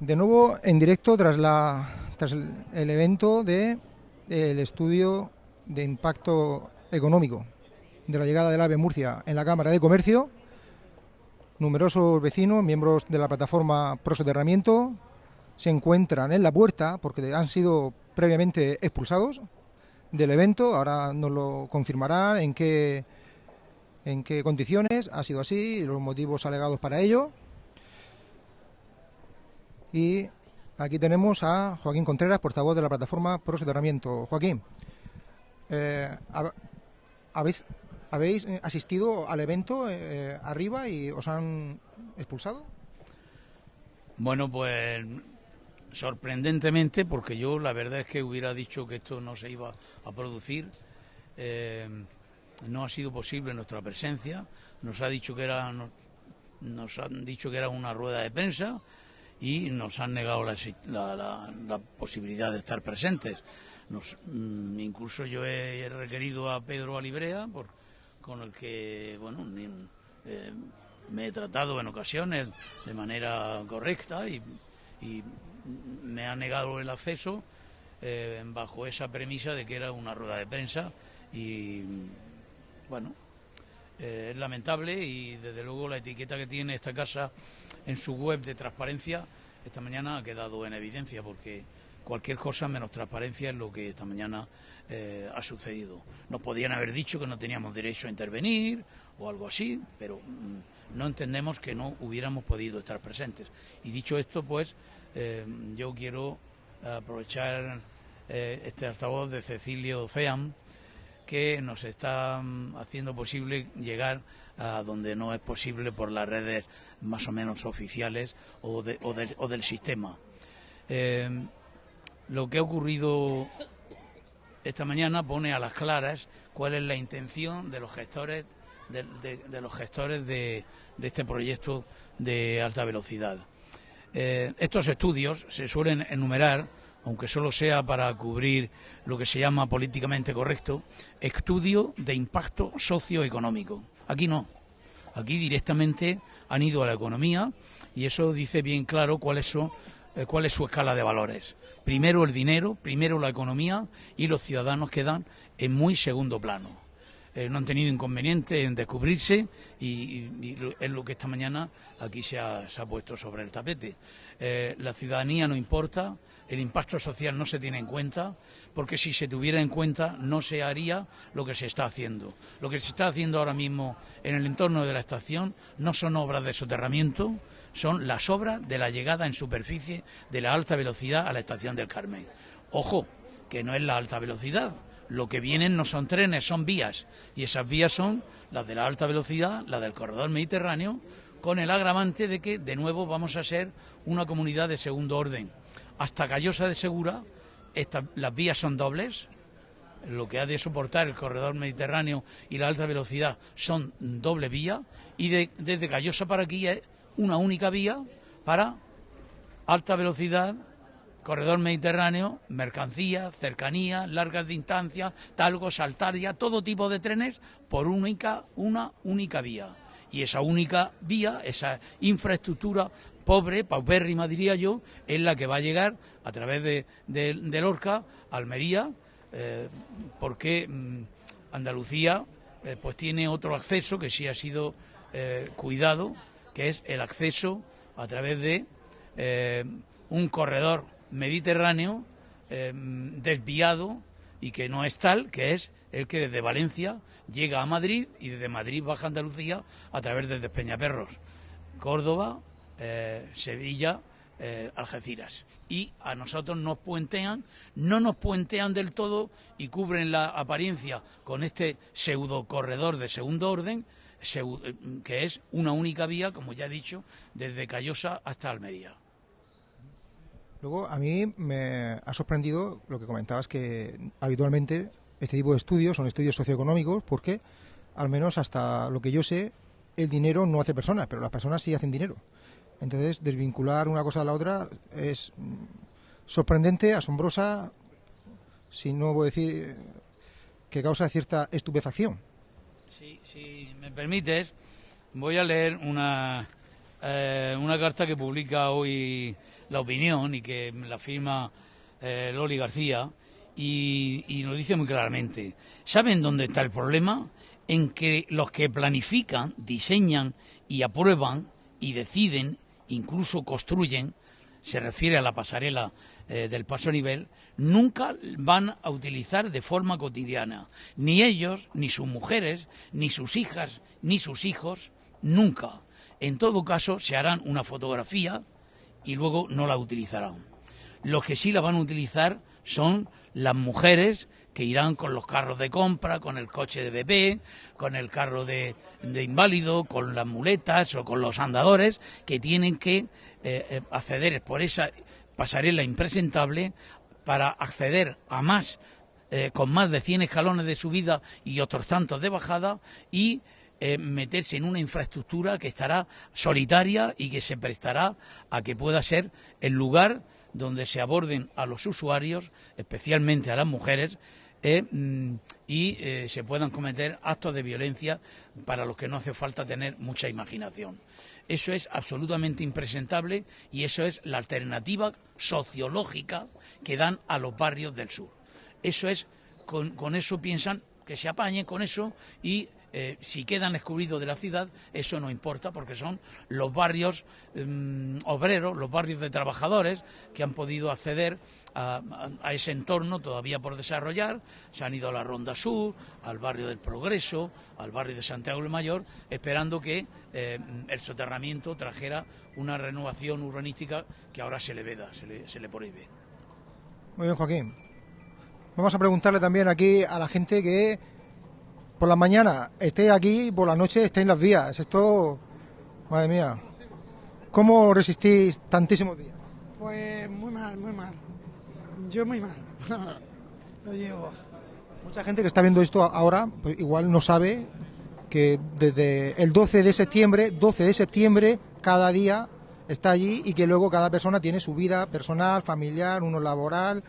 De nuevo en directo tras, la, tras el, evento de el estudio de impacto económico de la llegada del AVE Murcia en la Cámara de Comercio. Numerosos vecinos, miembros de la plataforma Prosoterramiento, se encuentran en la puerta porque han sido previamente expulsados del evento. Ahora nos lo confirmarán en qué, en qué condiciones ha sido así, los motivos alegados para ello. Y aquí tenemos a Joaquín Contreras, portavoz de la plataforma Pro Soterramiento. Joaquín, eh, ¿habéis, ¿habéis asistido al evento eh, arriba y os han expulsado? Bueno, pues sorprendentemente, porque yo la verdad es que hubiera dicho que esto no se iba a producir. Eh, no ha sido posible nuestra presencia. Nos ha dicho que era, nos han dicho que era una rueda de prensa y nos han negado la, posibilidad de estar presentes. Nos, mm, incluso yo he requerido a Pedro Alibrea, por, con el que bueno eh, me he tratado en ocasiones de manera correcta y, me ha negado el acceso eh, bajo esa premisa de que era una rueda de prensa y bueno eh, es lamentable y desde luego la etiqueta que tiene esta casa en su web de transparencia esta mañana ha quedado en evidencia porque cualquier cosa menos transparencia es lo que esta mañana eh, ha sucedido. Nos podían haber dicho que no teníamos derecho a intervenir o algo así, pero mm, no entendemos que no hubiéramos podido estar presentes. Y dicho esto, pues eh, yo quiero aprovechar este altavoz de Cecilio Feam que nos está haciendo posible llegar a donde no es posible por las redes más o menos oficiales o, del sistema. Eh, lo que ha ocurrido esta mañana pone a las claras cuál es la intención de los gestores de, los gestores de, este proyecto de alta velocidad. Eh, estos estudios se suelen enumerar aunque solo sea para cubrir lo que se llama políticamente correcto, estudio de impacto socioeconómico. Aquí no. Aquí directamente han ido a la economía y eso dice bien claro cuál es su, eh, cuál es su escala de valores. Primero el dinero, primero la economía y los ciudadanos quedan en muy segundo plano. Eh, no han tenido inconveniente en descubrirse y, es lo que esta mañana aquí se ha, puesto sobre el tapete. Eh, la ciudadanía no importa, el impacto social no se tiene en cuenta, porque si se tuviera en cuenta no se haría lo que se está haciendo. Lo que se está haciendo ahora mismo en el entorno de la estación no son obras de soterramiento, son las obras de la llegada en superficie de la alta velocidad a la estación del Carmen. Ojo, que no es la alta velocidad. Lo que vienen no son trenes, son vías. Y esas vías son las de la alta velocidad, las del corredor mediterráneo, con el agravante de que de nuevo vamos a ser una comunidad de segundo orden. Hasta Callosa de Segura, las vías son dobles, lo que ha de soportar el corredor mediterráneo y la alta velocidad son doble vía, y desde Callosa para aquí es una única vía para alta velocidad, corredor mediterráneo, mercancías, cercanías, largas distancias, talgo, saltaria, todo tipo de trenes por única, una única vía. Y esa única vía, esa infraestructura pobre, paupérrima diría yo, es la que va a llegar a través de, de, Lorca, Almería, eh, porque mm, Andalucía eh, pues tiene otro acceso que sí ha sido eh, cuidado, que es el acceso a través de un corredor mediterráneo desviado y que no es tal, que es el que desde Valencia llega a Madrid y desde Madrid baja a Andalucía a través de Despeñaperros, Córdoba, eh, Sevilla, eh, Algeciras. Y a nosotros nos puentean, no nos puentean del todo y cubren la apariencia con este pseudo corredor de segundo orden, eh, que es una única vía, como ya he dicho, desde Callosa hasta Almería. Luego, a mí me ha sorprendido lo que comentabas, que habitualmente este tipo de estudios son estudios socioeconómicos, porque, al menos hasta lo que yo sé, el dinero no hace personas, pero las personas sí hacen dinero. Entonces, desvincular una cosa de la otra es sorprendente, asombrosa, si no voy a decir que causa cierta estupefacción. si me permites, voy a leer una, eh, una carta que publica hoy La Opinión y que la firma eh, Loli García y, y nos dice muy claramente, ¿saben dónde está el problema? En que los que planifican, diseñan y aprueban y deciden, incluso construyen, se refiere a la pasarela eh, del paso a nivel, nunca van a utilizar de forma cotidiana. Ni ellos, ni sus mujeres, ni sus hijas, ni sus hijos, nunca. En todo caso, se harán una fotografía y luego no la utilizarán. Los que sí la van a utilizar son las mujeres que irán con los carros de compra, con el coche de bebé, con el carro de, inválido, con las muletas o con los andadores, que tienen que eh, eh, acceder por esa pasarela impresentable para acceder a más, eh, con más de 100 escalones de subida y otros tantos de bajada y eh, meterse en una infraestructura que estará solitaria y que se prestará a que pueda ser el lugar donde se aborden a los usuarios, especialmente a las mujeres, eh, mm, y se puedan cometer actos de violencia para los que no hace falta tener mucha imaginación. Eso es absolutamente impresentable y eso es la alternativa sociológica que dan a los barrios del sur. Eso es, con, con eso piensan que se apañen con eso y eh, si quedan excluidos de la ciudad, eso no importa porque son los barrios em, obreros, los barrios de trabajadores que han podido acceder a, ese entorno todavía por desarrollar. Se han ido a la Ronda Sur, al barrio del Progreso, al barrio de Santiago del Mayor, esperando que eh, el soterramiento trajera una renovación urbanística que ahora se le veda, se le, se le prohíbe. Muy bien, Joaquín. Vamos a preguntarle también aquí a la gente que por la mañana esté aquí y por la noche esté en las vías. Esto, madre mía, ¿cómo resistís tantísimos días? Pues muy mal, muy mal. Yo muy mal. Lo llevo. Mucha gente que está viendo esto ahora, pues igual no sabe que desde el 12 de septiembre, 12 de septiembre, cada día está allí y que luego cada persona tiene su vida personal, familiar, uno laboral,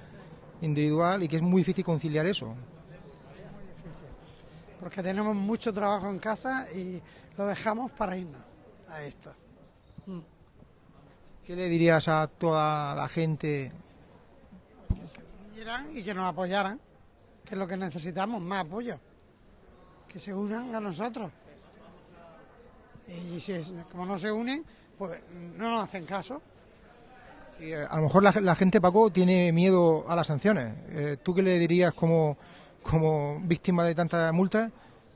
individual y que es muy difícil conciliar eso porque tenemos mucho trabajo en casa y lo dejamos para irnos a esto. Mm. ¿Qué le dirías a toda la gente? Que se unieran y que nos apoyaran, que es lo que necesitamos, más apoyo. Que se unan a nosotros. Y si como no se unen, pues no nos hacen caso. Y, eh, a lo mejor la, gente, Paco, tiene miedo a las sanciones. Eh, ¿Tú qué le dirías como como víctima de tantas multas,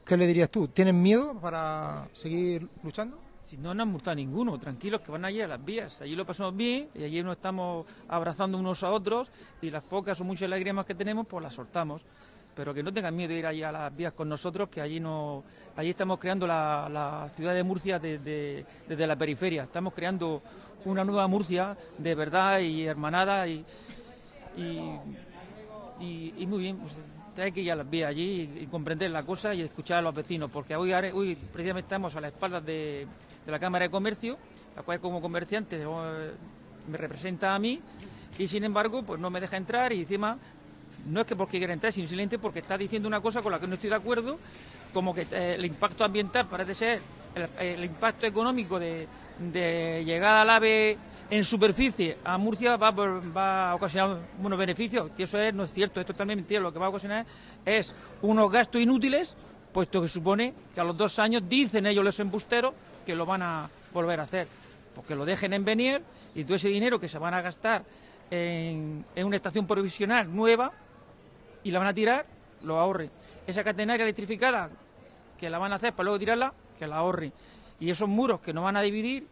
¿qué le dirías tú? ¿Tienen miedo para seguir luchando? Si no nos han multado ninguno, tranquilos que van allí a las vías. Allí lo pasamos bien y allí nos estamos abrazando unos a otros y las pocas o muchas lágrimas que tenemos, pues las soltamos. Pero que no tengan miedo de ir allí a las vías con nosotros, que allí no, allí estamos creando la, ciudad de Murcia desde, la periferia. Estamos creando una nueva Murcia de verdad y hermanada y, y, muy bien. Hay que ir a las vías allí y, comprender la cosa y escuchar a los vecinos, porque hoy, hoy precisamente estamos a la espalda de, la Cámara de Comercio, la cual como comerciante eh, me representa a mí, y sin embargo pues no me deja entrar y encima no es que porque quiera entrar, sino simplemente porque está diciendo una cosa con la que no estoy de acuerdo, como que eh, el impacto ambiental parece ser el, impacto económico de, de llegada al AVE en superficie a Murcia va, a ocasionar unos beneficios, que eso es, no es cierto, esto también mentira, lo que va a ocasionar es unos gastos inútiles, puesto que supone que a los dos años dicen ellos los embusteros que lo van a volver a hacer, porque lo dejen en venir y todo ese dinero que se van a gastar en, en una estación provisional nueva y la van a tirar, lo ahorre. Esa catenaria electrificada que la van a hacer para luego tirarla, que la ahorre. Y esos muros que no van a dividir,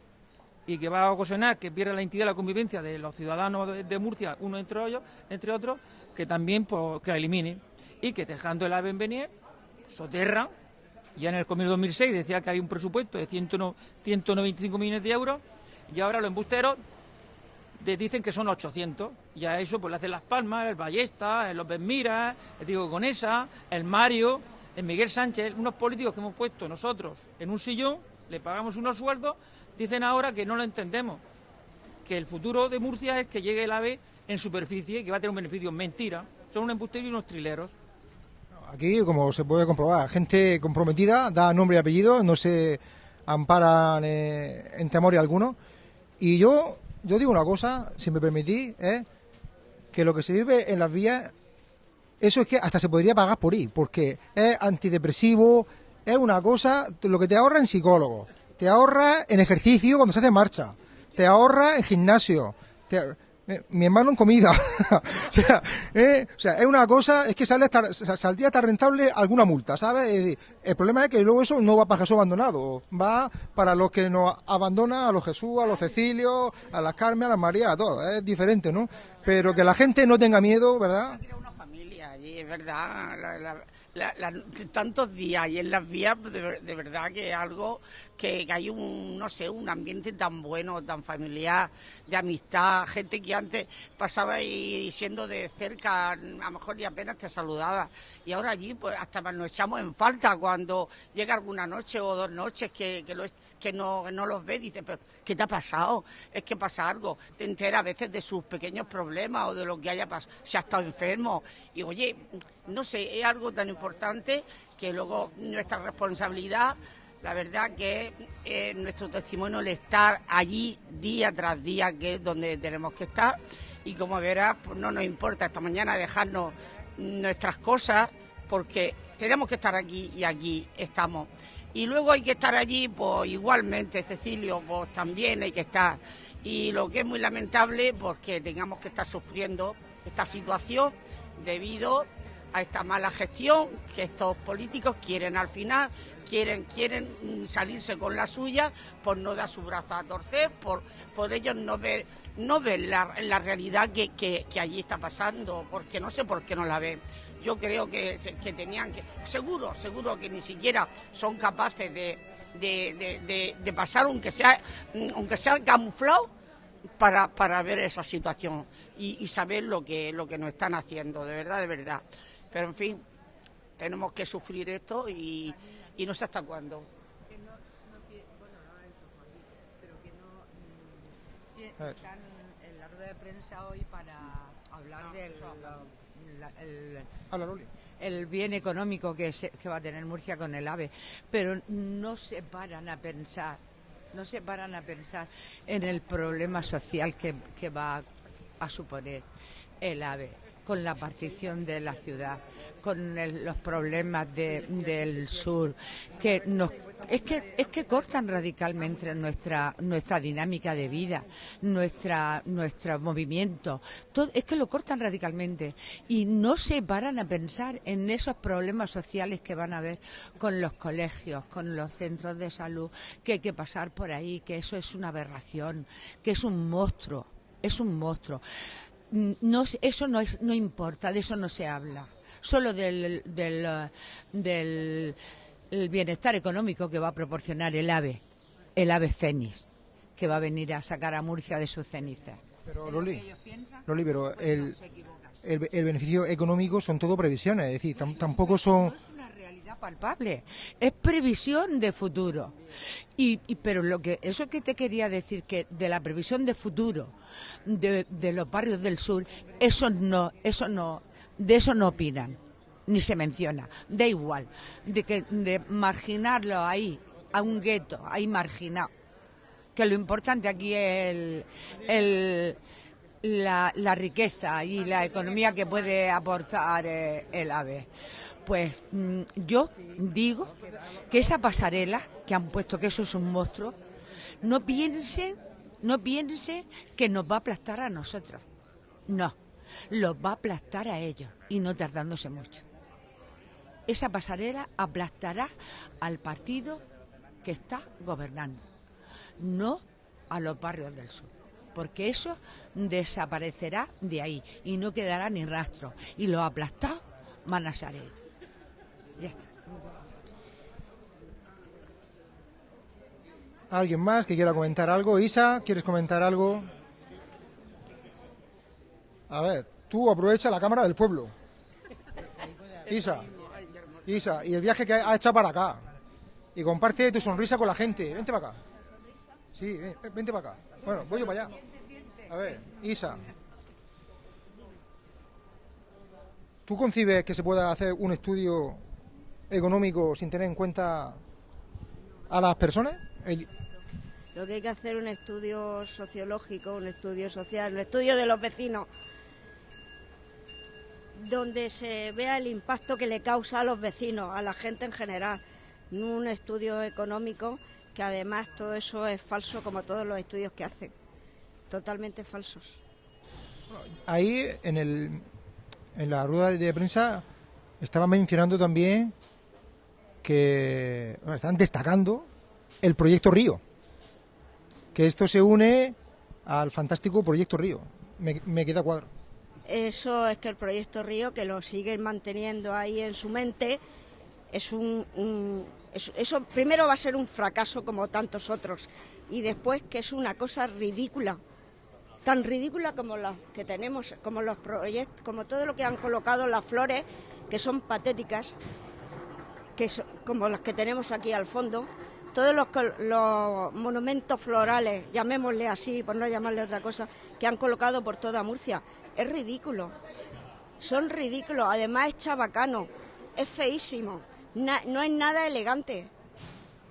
y que va a ocasionar que pierda la entidad la convivencia de los ciudadanos de, Murcia, uno entre ellos, entre otros, que también pues, que la eliminen y que dejando el AVE en venir, soterra, ya en el Comienzo 2006 decía que hay un presupuesto de 195 millones de euros y ahora los embusteros dicen que son 800 y a eso pues le hacen las palmas, el Ballesta, el López Mira, el Diego el Mario, el Miguel Sánchez, unos políticos que hemos puesto nosotros en un sillón, le pagamos unos sueldos Dicen ahora que no lo entendemos, que el futuro de Murcia es que llegue el AVE en superficie y que va a tener un beneficio. Mentira, son un embustero y unos trileros. Aquí, como se puede comprobar, gente comprometida, da nombre y apellido, no se amparan eh, en temor alguno. Y yo, yo digo una cosa, si me permitís, es que lo que se vive en las vías, eso es que hasta se podría pagar por ir, porque es antidepresivo, es una cosa, lo que te ahorra en psicólogo, te ahorra en ejercicio cuando se hace marcha, te ahorra en gimnasio, te, eh, mi hermano en comida. o, sea, eh, o sea, es una cosa, es que sale hasta, saldría hasta rentable alguna multa, ¿sabes? el problema es que luego eso no va para Jesús abandonado, va para los que nos abandonan, a los Jesús, a los Cecilios, a las Carmen, a las María, a todos, es diferente, ¿no? Pero que la gente no tenga miedo, ¿verdad? Es verdad. tantos días y en las vías, de, de verdad que es algo que, hay un, no sé, un ambiente tan bueno, tan familiar, de amistad, gente que antes pasaba y siendo de cerca, a lo mejor ni apenas te saludaba. Y ahora allí, pues hasta nos echamos en falta cuando llega alguna noche o dos noches que, que, que no, no los ves, dices, pero ¿qué te ha pasado? Es que pasa algo. Te enteras a veces de sus pequeños problemas o de lo que haya pasado, si ha estado enfermo. Y oye, no sé, es algo tan importante que luego nuestra responsabilidad la verdad que eh, nuestro testimonio el estar allí día tras día, que es donde tenemos que estar, y como verás, pues no nos importa esta mañana dejarnos nuestras cosas, porque tenemos que estar aquí y aquí estamos. Y luego hay que estar allí, pues igualmente, Cecilio, pues también hay que estar. Y lo que es muy lamentable, pues que tengamos que estar sufriendo esta situación debido a esta mala gestión que estos políticos quieren al final quieren, quieren salirse con la suya por no dar su brazo a torcer, por, por ellos no ver, no ver la, la realidad que, que, allí está pasando, porque no sé por qué no la ven. Yo creo que, que tenían que, seguro, seguro que ni siquiera son capaces de, de, de, pasar, aunque sea, aunque sea camuflado, para, para ver esa situación y, y, saber lo que, lo que nos están haciendo, de verdad, de verdad. Pero en fin, tenemos que sufrir esto y, y no sé hasta cuándo. Que no, no, bueno, no pero que no mm, están en la rueda de prensa hoy para hablar del el, el, bien económico que, que va a tener Murcia con el AVE, pero no se paran a pensar no se paran a pensar en el problema social que, que va a suponer el AVE con la partición de la ciudad, con los problemas del sur, que nos es que es que cortan radicalmente nuestra nuestra dinámica de vida, nuestra nuestro movimiento, todo, es que lo cortan radicalmente y no se paran a pensar en esos problemas sociales que van a haber con los colegios, con los centros de salud, que hay que pasar por ahí, que eso es una aberración, que es un monstruo, es un monstruo. No, eso no, es, no importa, de eso no se habla. Solo del, del, del bienestar económico que va a proporcionar el AVE, el AVE Fénix, que va a venir a sacar a Murcia de sus cenizas. Pero, Loli, Loli, pero el, el, el, beneficio económico son todo previsiones, es decir, tampoco son palpable, es previsión de futuro. Y, pero lo que eso que te quería decir que de la previsión de futuro de, los barrios del sur, eso no, eso no, de eso no opinan, ni se menciona. Da igual, de que de marginarlo ahí, a un gueto, ahí marginado. Que lo importante aquí es el, la, la, riqueza y la economía que puede aportar eh, el AVE pues mm, yo digo que esa pasarela que han puesto, que eso es un monstruo, no piensen, no piense que nos va a aplastar a nosotros. No, los va a aplastar a ellos y no tardándose mucho. Esa pasarela aplastará al partido que está gobernando, no a los barrios del sur porque eso desaparecerá de ahí y no quedará ni rastro. Y los aplastados van a ser ellos. Ya está. ¿Alguien más que quiera comentar algo? Isa, ¿quieres comentar algo? A ver, tú aprovecha la cámara del pueblo. Isa, Isa, y el viaje que ha hecho para acá. Y comparte tu sonrisa con la gente. Vente para acá. Sí, vente para acá. Bueno, voy yo para allá. A ver, Isa. ¿Tú concibes que se pueda hacer un estudio económico sin tener en cuenta a las personas? el- Lo que hay que hacer es un estudio sociológico, un estudio social, un estudio de los vecinos, donde se vea el impacto que le causa a los vecinos, a la gente en general, un estudio económico, que además todo eso es falso como todos los estudios que hacen, totalmente falsos. ahí en, el, en la rueda de prensa estaban mencionando también que están destacando el proyecto Río, que esto se une al fantástico proyecto Río. Me, queda cuadro. Eso es que el proyecto Río, que lo siguen manteniendo ahí en su mente, es un, un- es- eso primero va a ser un fracaso como tantos otros y después que es una cosa ridícula, tan ridícula como las que tenemos, como los proyectos, como todo lo que han colocado las flores, que son patéticas, que so- como las que tenemos aquí al fondo, todos los, monumentos florales, llamémosle así, por no llamarle otra cosa, que han colocado por toda Murcia, es ridículo. Son ridículos, además es chabacano, es feísimo, na- no es nada elegante.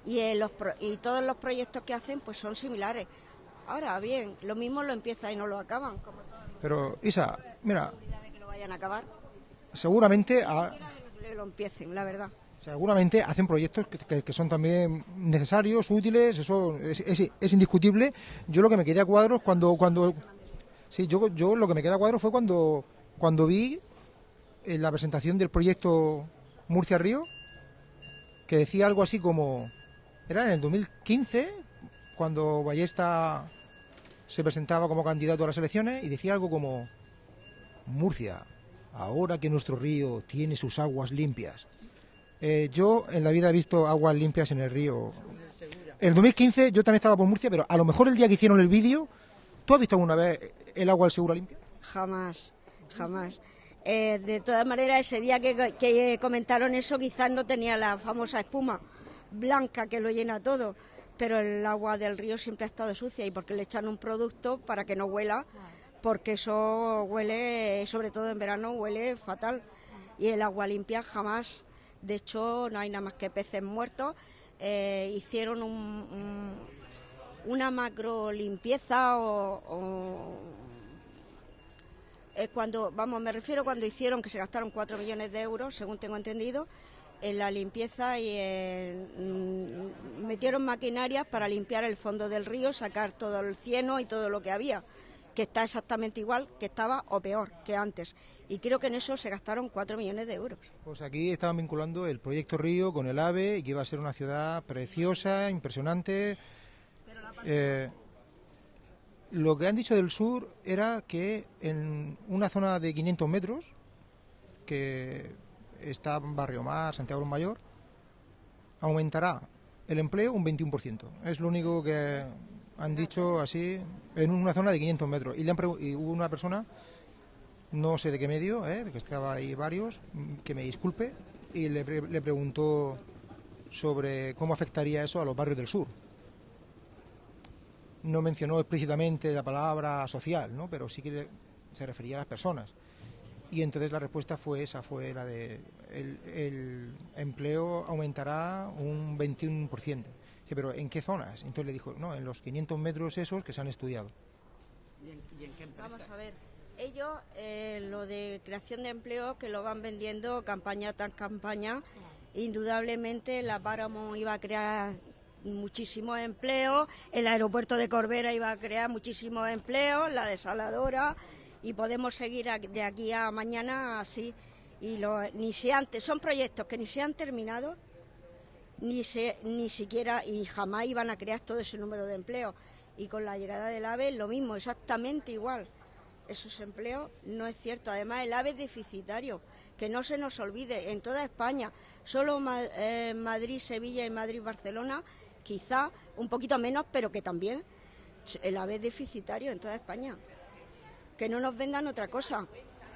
Y, eh, los y todos los proyectos que hacen pues son similares. Ahora bien, lo mismo lo empiezan y no lo acaban, como Pero Isa, mira, de que lo vayan a acabar, seguramente a- que lo empiecen, la verdad. Seguramente hacen proyectos que, son también necesarios, útiles, eso es, indiscutible. Yo lo que me quedé a cuadros cuando cuando sí, yo, yo lo que me quedé a cuadros fue cuando cuando vi en la presentación del proyecto Murcia Río que decía algo así como era en el 2015 cuando Ballesta se presentaba como candidato a las elecciones y decía algo como Murcia, ahora que nuestro río tiene sus aguas limpias. Eh, yo en la vida he visto aguas limpias en el río. En el 2015 yo también estaba por Murcia, pero a lo mejor el día que hicieron el vídeo, ¿tú has visto alguna vez el agua del Segura limpia? Jamás, jamás. Eh, de todas maneras, ese día que, que comentaron eso, quizás no tenía la famosa espuma blanca que lo llena todo, pero el agua del río siempre ha estado sucia y porque le echan un producto para que no huela, porque eso huele, sobre todo en verano, huele fatal. Y el agua limpia jamás. De hecho, no hay nada más que peces muertos. Eh, hicieron un- un- una macro limpieza o- eh, cuando, vamos, me refiero cuando hicieron que se gastaron 4 millones de euros, según tengo entendido, en la limpieza y mm, metieron maquinarias para limpiar el fondo del río, sacar todo el cieno y todo lo que había, que está exactamente igual que estaba o peor que antes. Y creo que en eso se gastaron 4 millones de euros. Pues aquí estaban vinculando el proyecto Río con el AVE y que iba a ser una ciudad preciosa, impresionante. Eh, lo que han dicho del sur era que en una zona de 500 metros, que está Barrio Mar, Santiago del Mayor, aumentará el empleo un 21%. Es lo único que han dicho así en una zona de 500 metros. Y, le han y hubo una persona no sé de qué medio, ¿eh? que estaba ahí varios, que me disculpe, y le, pre- le preguntó sobre cómo afectaría eso a los barrios del sur. No mencionó explícitamente la palabra social, ¿no? pero sí que le- se refería a las personas. Y entonces la respuesta fue esa, fue la de el, el empleo aumentará un 21%. Dice, pero ¿en qué zonas? Entonces le dijo, no, en los 500 metros esos que se han estudiado. Vamos a ver. Ellos, eh, lo de creación de empleo, que lo van vendiendo campaña tras campaña, indudablemente la Páramo iba a crear muchísimos empleos, el aeropuerto de Corbera iba a crear muchísimos empleos, la desaladora, y podemos seguir de aquí a mañana así. Y lo, ni se han, son proyectos que ni se han terminado, ni, se, ni siquiera y jamás iban a crear todo ese número de empleos. Y con la llegada del AVE lo mismo, exactamente igual. Esos empleos no es cierto. Además, el AVE es deficitario. Que no se nos olvide, en toda España, solo eh, Madrid, Sevilla y Madrid-Barcelona, quizá un poquito menos, pero que también el AVE es deficitario en toda España. Que no nos vendan otra cosa.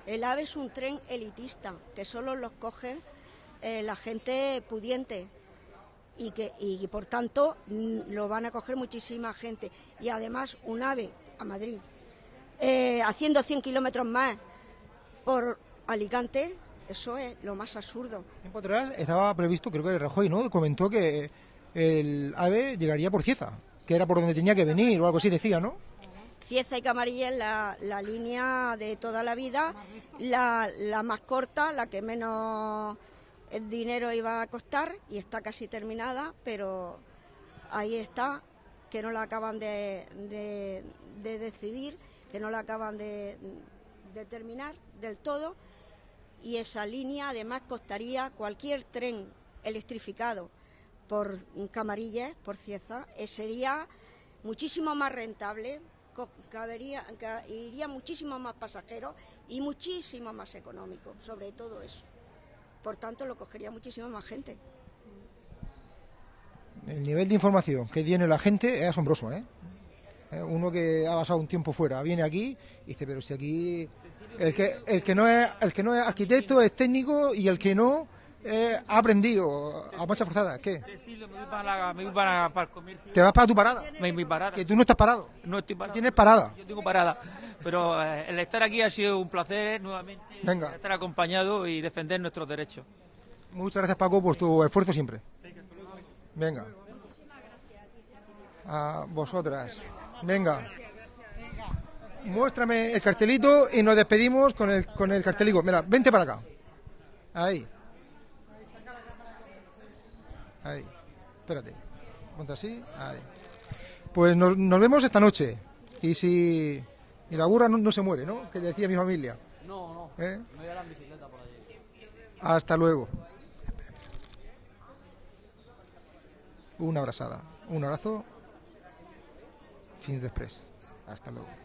El AVE es un tren elitista, que solo los cogen eh, la gente pudiente y que y por tanto mm, lo van a coger muchísima gente y además un ave a Madrid eh, haciendo 100 kilómetros más por Alicante eso es lo más absurdo Tiempo atrás estaba previsto, creo que Rajoy, ¿no? Comentó que el AVE llegaría por Cieza, que era por donde tenía que venir o algo así decía, ¿no? Cieza y Camarilla es la, la línea de toda la vida, la, la más corta, la que menos dinero iba a costar y está casi terminada, pero ahí está, que no la acaban de, de- de decidir, que no la acaban de, de terminar del todo y esa línea además costaría cualquier tren electrificado por Camarillas, por Cieza, eh, sería muchísimo más rentable, cabería, ca- iría muchísimo más pasajeros y muchísimo más económico, sobre todo eso. Por tanto, lo cogería muchísima más gente. El nivel de información que tiene la gente es asombroso, ¿eh? Eh, Uno que ha pasado un tiempo fuera, viene aquí y dice, pero si aquí el que, el que no es el que no es arquitecto es técnico y el que no eh, ha aprendido a marcha forzada. ¿Qué? Decirle, me voy para, la- me voy para, para el comercio. Te vas para tu parada, Me voy para que tú no estás parado, No estoy parado. tienes parada. Yo tengo parada. Pero eh, el estar aquí ha sido un placer nuevamente. Venga. Estar acompañado y defender nuestros derechos. Muchas gracias Paco por tu esfuerzo siempre. Venga. A vosotras. Venga. Muéstrame el cartelito y nos despedimos con el, con el cartelito. Mira, vente para acá. Ahí. Ahí. Espérate. Ponte así. Ahí. Pues nos, nos vemos esta noche. Y si... Y la burra no, no se muere, ¿no? Que decía mi familia. No, no. ¿Eh? A la bicicleta por allí. Hasta luego. Una abrazada. Un abrazo. Fins després. Hasta luego.